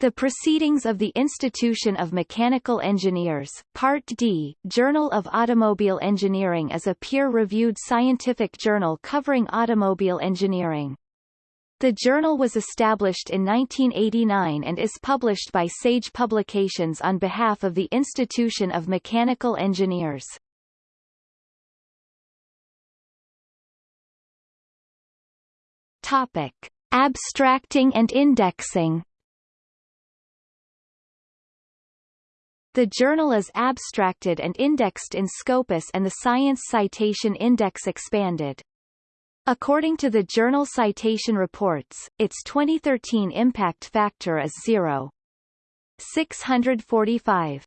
The Proceedings of the Institution of Mechanical Engineers, Part D, Journal of Automobile Engineering is a peer-reviewed scientific journal covering automobile engineering. The journal was established in 1989 and is published by Sage Publications on behalf of the Institution of Mechanical Engineers. Topic. Abstracting and indexing The journal is abstracted and indexed in Scopus and the Science Citation Index expanded. According to the Journal Citation Reports, its 2013 impact factor is 0. 645.